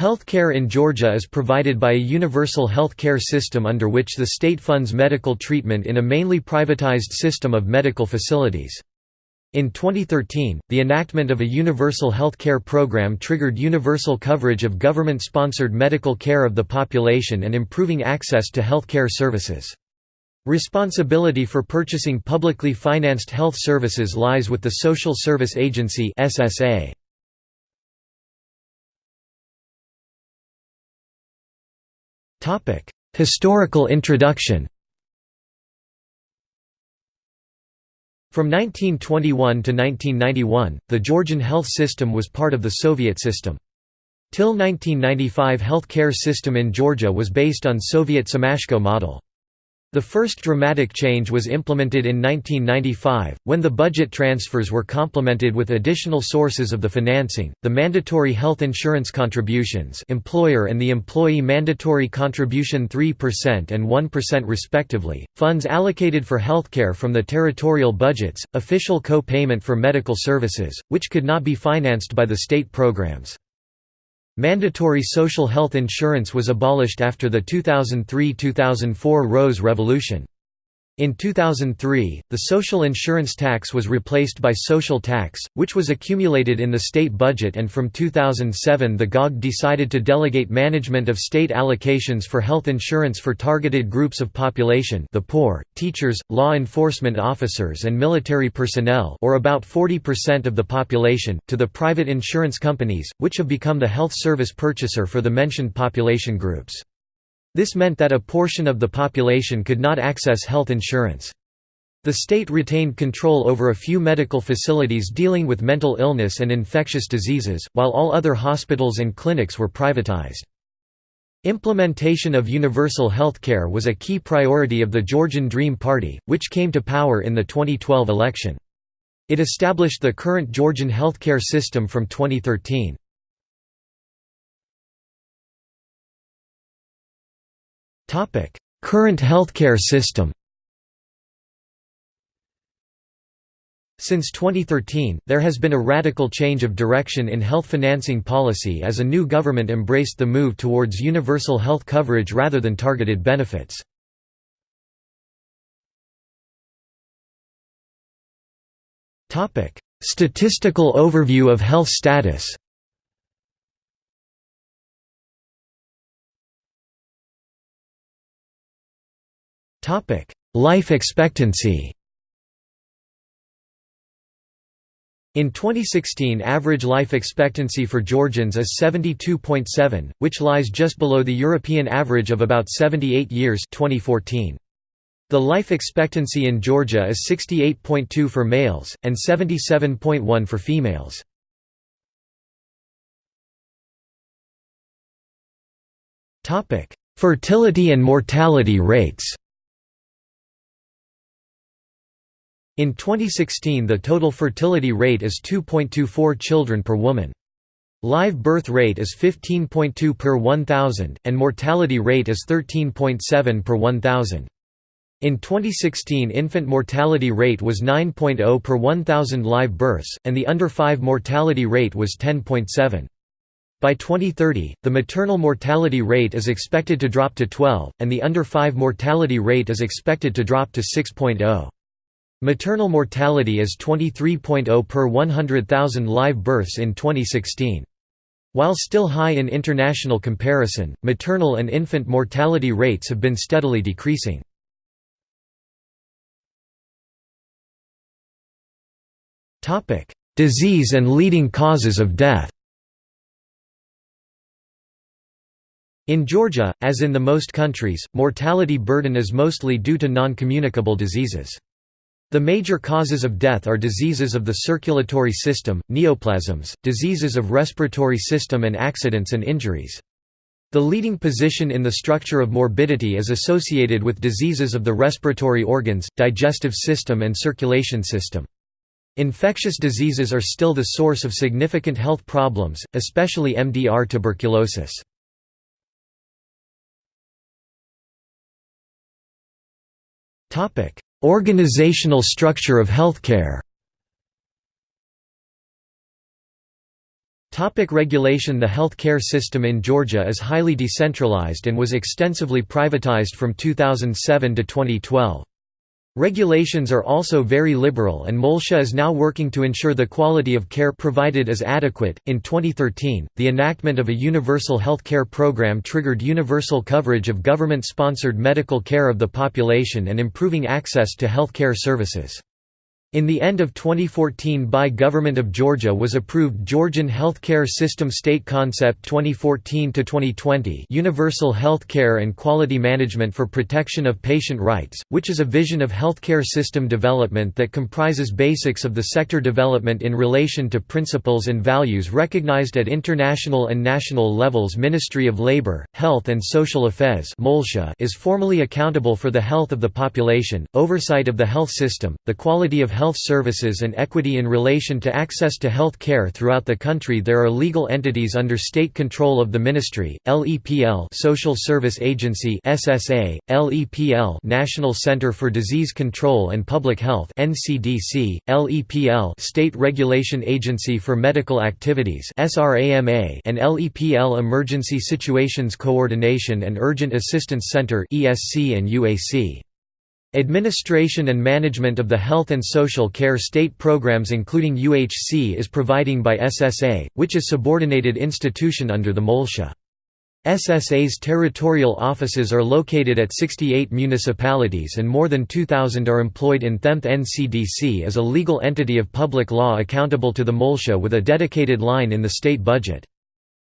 Healthcare in Georgia is provided by a universal health care system under which the state funds medical treatment in a mainly privatized system of medical facilities. In 2013, the enactment of a universal health care program triggered universal coverage of government-sponsored medical care of the population and improving access to health care services. Responsibility for purchasing publicly financed health services lies with the Social Service Agency SSA. Historical introduction From 1921 to 1991, the Georgian health system was part of the Soviet system. Till 1995 health care system in Georgia was based on Soviet Semashko model. The first dramatic change was implemented in 1995, when the budget transfers were complemented with additional sources of the financing, the mandatory health insurance contributions employer and the employee mandatory contribution 3% and 1% respectively, funds allocated for healthcare from the territorial budgets, official co-payment for medical services, which could not be financed by the state programs. Mandatory social health insurance was abolished after the 2003–2004 Rose Revolution. In 2003, the social insurance tax was replaced by social tax, which was accumulated in the state budget and from 2007 the GOG decided to delegate management of state allocations for health insurance for targeted groups of population the poor, teachers, law enforcement officers and military personnel or about 40% of the population, to the private insurance companies, which have become the health service purchaser for the mentioned population groups. This meant that a portion of the population could not access health insurance. The state retained control over a few medical facilities dealing with mental illness and infectious diseases, while all other hospitals and clinics were privatized. Implementation of universal health care was a key priority of the Georgian Dream Party, which came to power in the 2012 election. It established the current Georgian healthcare system from 2013. Current healthcare system Since 2013, there has been a radical change of direction in health financing policy as a new government embraced the move towards universal health coverage rather than targeted benefits. Statistical overview of health status Life expectancy In 2016 average life expectancy for Georgians is 72.7, which lies just below the European average of about 78 years 2014. The life expectancy in Georgia is 68.2 for males, and 77.1 for females. Fertility and mortality rates In 2016 the total fertility rate is 2.24 children per woman. Live birth rate is 15.2 per 1,000, and mortality rate is 13.7 per 1,000. In 2016 infant mortality rate was 9.0 per 1,000 live births, and the under 5 mortality rate was 10.7. By 2030, the maternal mortality rate is expected to drop to 12, and the under 5 mortality rate is expected to drop to 6.0. Maternal mortality is 23.0 per 100,000 live births in 2016. While still high in international comparison, maternal and infant mortality rates have been steadily decreasing. Disease and leading causes of death In Georgia, as in the most countries, mortality burden is mostly due to non-communicable diseases. The major causes of death are diseases of the circulatory system, neoplasms, diseases of respiratory system and accidents and injuries. The leading position in the structure of morbidity is associated with diseases of the respiratory organs, digestive system and circulation system. Infectious diseases are still the source of significant health problems, especially MDR tuberculosis. Topic: Organizational structure of healthcare Topic regulation The health care system in Georgia is highly decentralized and was extensively privatized from 2007 to 2012. Regulations are also very liberal and MOLSHA is now working to ensure the quality of care provided is adequate. In 2013, the enactment of a universal health care program triggered universal coverage of government sponsored medical care of the population and improving access to health care services. In the end of 2014 by Government of Georgia was approved Georgian Healthcare System State Concept 2014-2020 Universal Healthcare and Quality Management for Protection of Patient Rights, which is a vision of healthcare system development that comprises basics of the sector development in relation to principles and values recognized at international and national levels. Ministry of Labor, Health and Social Affairs is formally accountable for the health of the population, oversight of the health system, the quality of health services and equity in relation to access to health care throughout the country there are legal entities under state control of the ministry, LEPL Social Service Agency SSA, LEPL National Center for Disease Control and Public Health NCDC, LEPL State Regulation Agency for Medical Activities SRAMA and LEPL Emergency Situations Coordination and Urgent Assistance Center ESC and UAC. Administration and management of the health and social care state programs including UHC is providing by SSA, which is subordinated institution under the MOLSHA. SSA's territorial offices are located at 68 municipalities and more than 2,000 are employed in THEMT NCDC as a legal entity of public law accountable to the MOLSHA with a dedicated line in the state budget.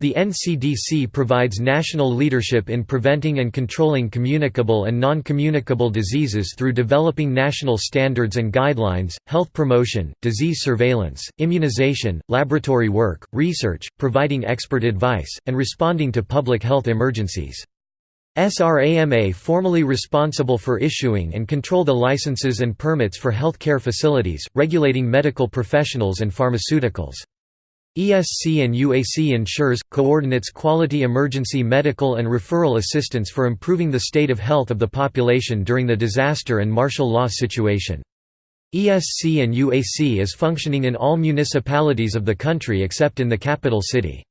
The NCDC provides national leadership in preventing and controlling communicable and non-communicable diseases through developing national standards and guidelines, health promotion, disease surveillance, immunization, laboratory work, research, providing expert advice, and responding to public health emergencies. SRAMA formally responsible for issuing and control the licenses and permits for healthcare facilities, regulating medical professionals and pharmaceuticals. ESC and UAC ensures, coordinates quality emergency medical and referral assistance for improving the state of health of the population during the disaster and martial law situation. ESC and UAC is functioning in all municipalities of the country except in the capital city.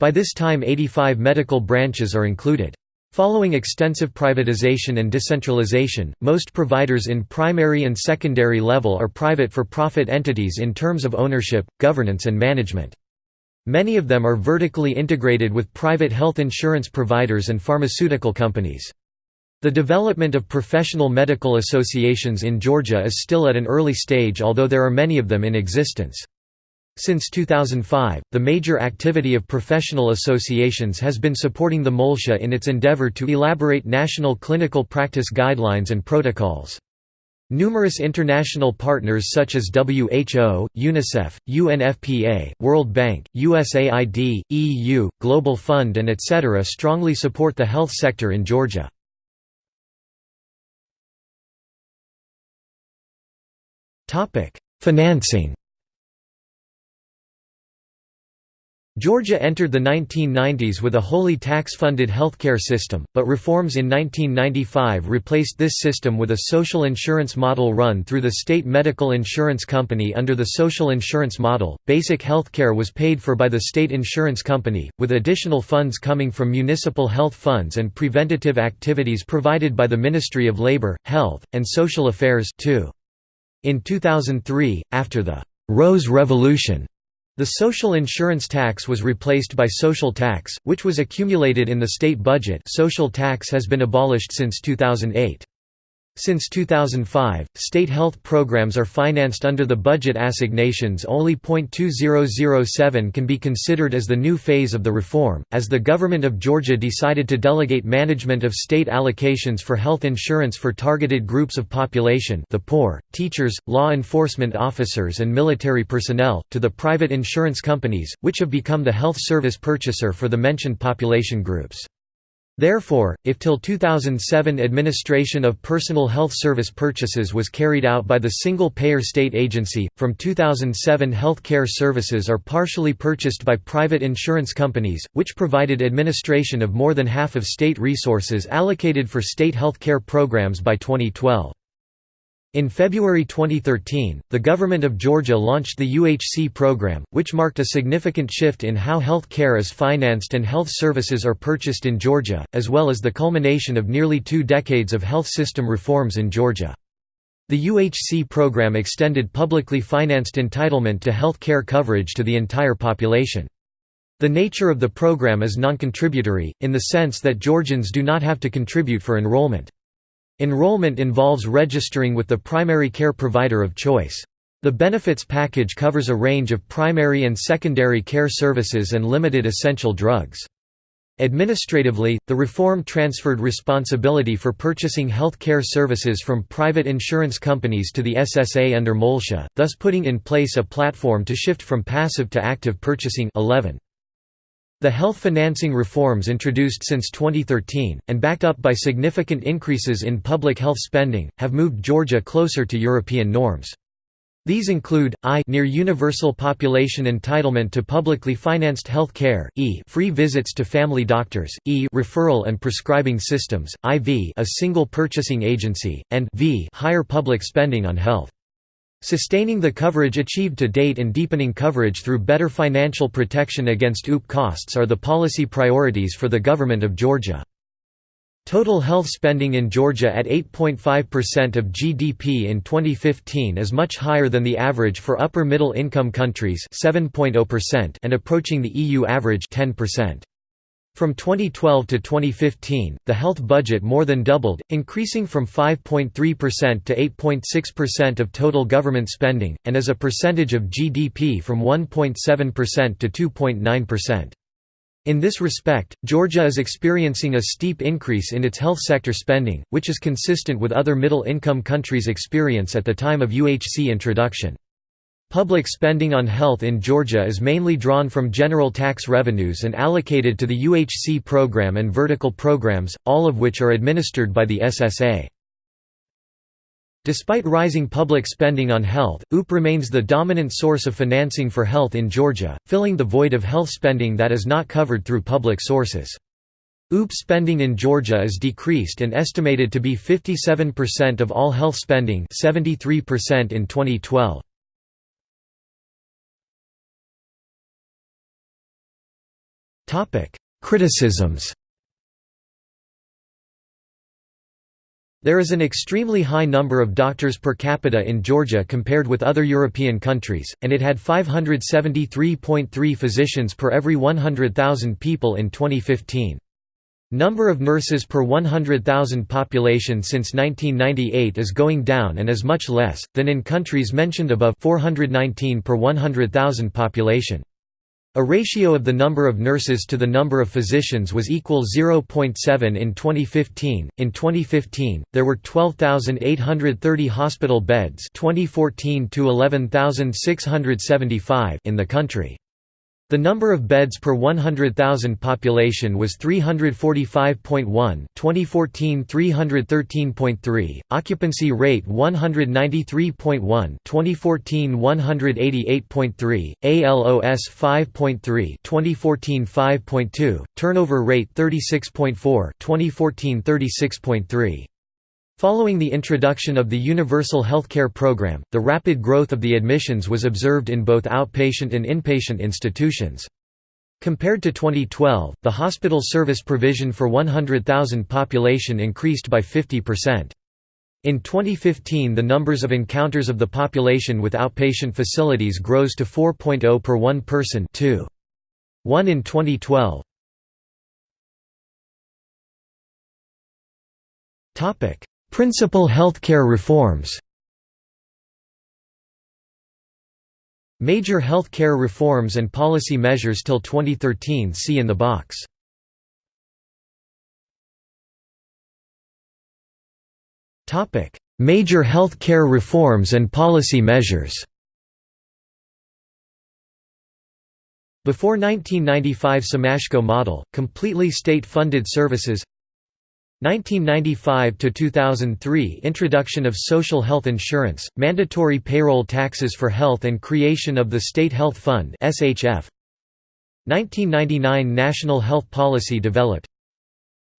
By this time 85 medical branches are included. Following extensive privatization and decentralization, most providers in primary and secondary level are private for-profit entities in terms of ownership, governance and management. Many of them are vertically integrated with private health insurance providers and pharmaceutical companies. The development of professional medical associations in Georgia is still at an early stage although there are many of them in existence. Since 2005, the major activity of professional associations has been supporting the MOLSHA in its endeavor to elaborate national clinical practice guidelines and protocols. Numerous international partners such as WHO, UNICEF, UNFPA, World Bank, USAID, EU, Global Fund and etc. strongly support the health sector in Georgia. Financing Georgia entered the 1990s with a wholly tax-funded healthcare system, but reforms in 1995 replaced this system with a social insurance model run through the state medical insurance company under the social insurance model. Basic healthcare was paid for by the state insurance company, with additional funds coming from municipal health funds and preventative activities provided by the Ministry of Labor, Health, and Social Affairs too. In 2003, after the Rose Revolution, the social insurance tax was replaced by social tax, which was accumulated in the state budget social tax has been abolished since 2008. Since 2005, state health programs are financed under the budget assignations only .2007 can be considered as the new phase of the reform, as the government of Georgia decided to delegate management of state allocations for health insurance for targeted groups of population the poor, teachers, law enforcement officers and military personnel, to the private insurance companies, which have become the health service purchaser for the mentioned population groups. Therefore, if till 2007 administration of personal health service purchases was carried out by the single-payer state agency, from 2007 health care services are partially purchased by private insurance companies, which provided administration of more than half of state resources allocated for state health care programs by 2012. In February 2013, the government of Georgia launched the UHC program, which marked a significant shift in how health care is financed and health services are purchased in Georgia, as well as the culmination of nearly two decades of health system reforms in Georgia. The UHC program extended publicly financed entitlement to health care coverage to the entire population. The nature of the program is non-contributory, in the sense that Georgians do not have to contribute for enrollment. Enrollment involves registering with the primary care provider of choice. The benefits package covers a range of primary and secondary care services and limited essential drugs. Administratively, the reform transferred responsibility for purchasing health care services from private insurance companies to the SSA under MOLSHA, thus putting in place a platform to shift from passive to active purchasing 11. The health financing reforms introduced since 2013, and backed up by significant increases in public health spending, have moved Georgia closer to European norms. These include, I near universal population entitlement to publicly financed health care, e free visits to family doctors, e referral and prescribing systems, IV a single purchasing agency, and v higher public spending on health. Sustaining the coverage achieved to date and deepening coverage through better financial protection against OOP costs are the policy priorities for the government of Georgia. Total health spending in Georgia at 8.5% of GDP in 2015 is much higher than the average for upper middle income countries 7.0% and approaching the EU average 10%. From 2012 to 2015, the health budget more than doubled, increasing from 5.3% to 8.6% of total government spending, and as a percentage of GDP from 1.7% to 2.9%. In this respect, Georgia is experiencing a steep increase in its health sector spending, which is consistent with other middle-income countries' experience at the time of UHC introduction. Public spending on health in Georgia is mainly drawn from general tax revenues and allocated to the UHC program and vertical programs, all of which are administered by the SSA. Despite rising public spending on health, OOP remains the dominant source of financing for health in Georgia, filling the void of health spending that is not covered through public sources. OOP spending in Georgia is decreased and estimated to be 57% of all health spending 73% in 2012. Topic: Criticisms. There is an extremely high number of doctors per capita in Georgia compared with other European countries, and it had 573.3 physicians per every 100,000 people in 2015. Number of nurses per 100,000 population since 1998 is going down and is much less, than in countries mentioned above 419 per 100,000 population. A ratio of the number of nurses to the number of physicians was equal 0.7 in 2015. In 2015, there were 12,830 hospital beds, 2014 to 11,675 in the country. The number of beds per 100,000 population was 345.1 2014 313.3, occupancy rate 193.1 2014 188.3, ALOS 5.3 2014 5.2, turnover rate 36.4 2014 36.3. Following the introduction of the Universal Healthcare Program, the rapid growth of the admissions was observed in both outpatient and inpatient institutions. Compared to 2012, the hospital service provision for 100,000 population increased by 50%. In 2015 the numbers of encounters of the population with outpatient facilities grows to 4.0 per one person 2. 1 in 2012. Principal healthcare reforms Major health care reforms and policy measures till 2013 see in the box. Major health care reforms and policy measures Before 1995 Semashko model, completely state-funded services 1995 to 2003 Introduction of social health insurance, mandatory payroll taxes for health and creation of the State Health Fund (SHF). 1999 National Health Policy developed.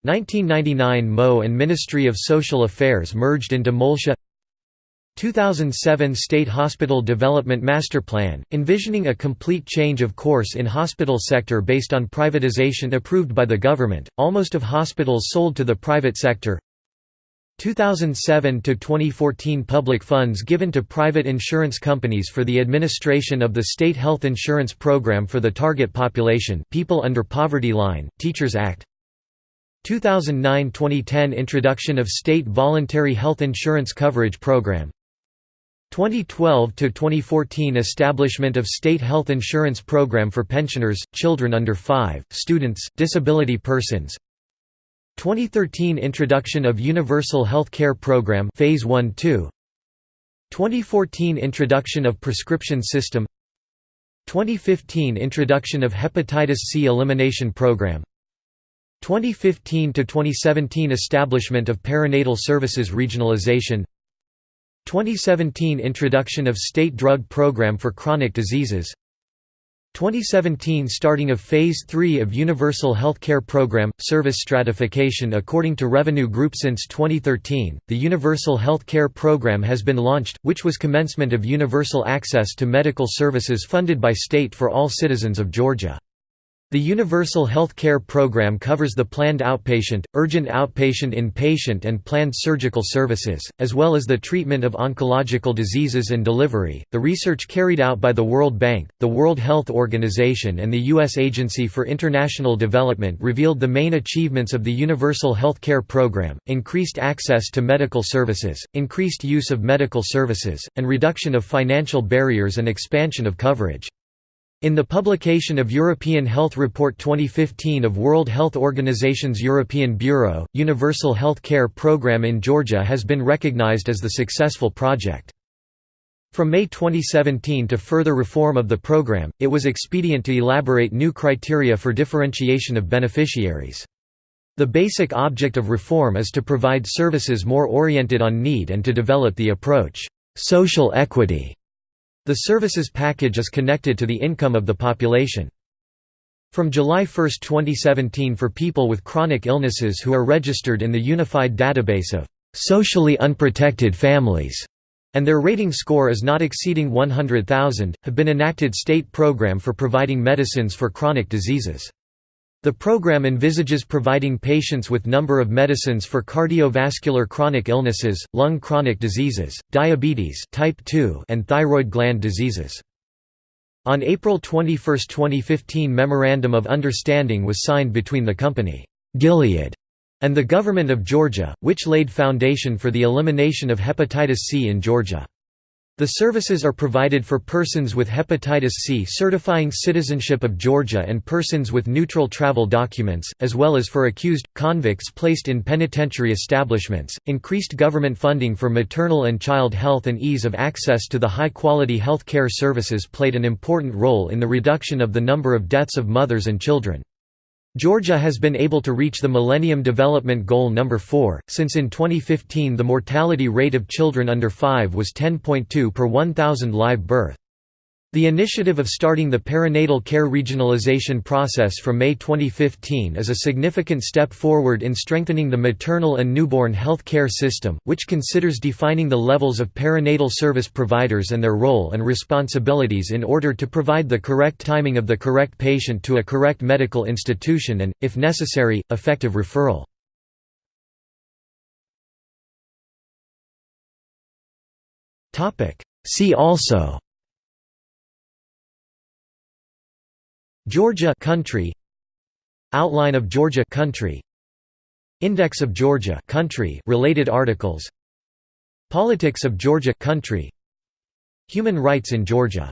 1999 MO and Ministry of Social Affairs merged into MOLSHA 2007 State Hospital Development Master Plan, envisioning a complete change of course in hospital sector based on privatization approved by the government, almost of hospitals sold to the private sector. 2007–2014 Public funds given to private insurance companies for the administration of the State Health Insurance Program for the target population people under poverty line, Teachers Act. 2009–2010 Introduction of State Voluntary Health Insurance Coverage Program 2012–2014 Establishment of State Health Insurance Program for pensioners, children under 5, students, disability persons. 2013 Introduction of Universal Health Care Program Phase 1-2 2014 Introduction of Prescription System. 2015 Introduction of Hepatitis C Elimination Program. 2015–2017 Establishment of Perinatal Services Regionalization 2017 Introduction of State Drug Program for Chronic Diseases 2017 Starting of Phase 3 of Universal Health Care Program – Service stratification According to Revenue Group since 2013, the Universal Health Care Program has been launched, which was commencement of universal access to medical services funded by state for all citizens of Georgia. The Universal Health Care Program covers the planned outpatient, urgent outpatient inpatient and planned surgical services, as well as the treatment of oncological diseases and delivery. The research carried out by the World Bank, the World Health Organization, and the U.S. Agency for International Development revealed the main achievements of the Universal Health Care Program increased access to medical services, increased use of medical services, and reduction of financial barriers and expansion of coverage. In the publication of European Health Report 2015 of World Health Organization's European Bureau, Universal Health Care Programme in Georgia has been recognized as the successful project. From May 2017 to further reform of the program, it was expedient to elaborate new criteria for differentiation of beneficiaries. The basic object of reform is to provide services more oriented on need and to develop the approach, social equity the services package is connected to the income of the population. From July 1, 2017 for people with chronic illnesses who are registered in the Unified Database of socially unprotected families and their rating score is not exceeding 100,000, have been enacted state program for providing medicines for chronic diseases. The program envisages providing patients with number of medicines for cardiovascular chronic illnesses, lung chronic diseases, diabetes type 2 and thyroid gland diseases. On April 21, 2015 Memorandum of Understanding was signed between the company, Gilead, and the Government of Georgia, which laid foundation for the elimination of hepatitis C in Georgia. The services are provided for persons with hepatitis C certifying citizenship of Georgia and persons with neutral travel documents, as well as for accused, convicts placed in penitentiary establishments. Increased government funding for maternal and child health and ease of access to the high quality health care services played an important role in the reduction of the number of deaths of mothers and children. Georgia has been able to reach the Millennium Development Goal number 4, since in 2015 the mortality rate of children under 5 was 10.2 per 1,000 live birth. The initiative of starting the perinatal care regionalization process from May 2015 is a significant step forward in strengthening the maternal and newborn health care system, which considers defining the levels of perinatal service providers and their role and responsibilities in order to provide the correct timing of the correct patient to a correct medical institution and, if necessary, effective referral. See also Georgia country Outline of Georgia country Index of Georgia country related articles Politics of Georgia country Human rights in Georgia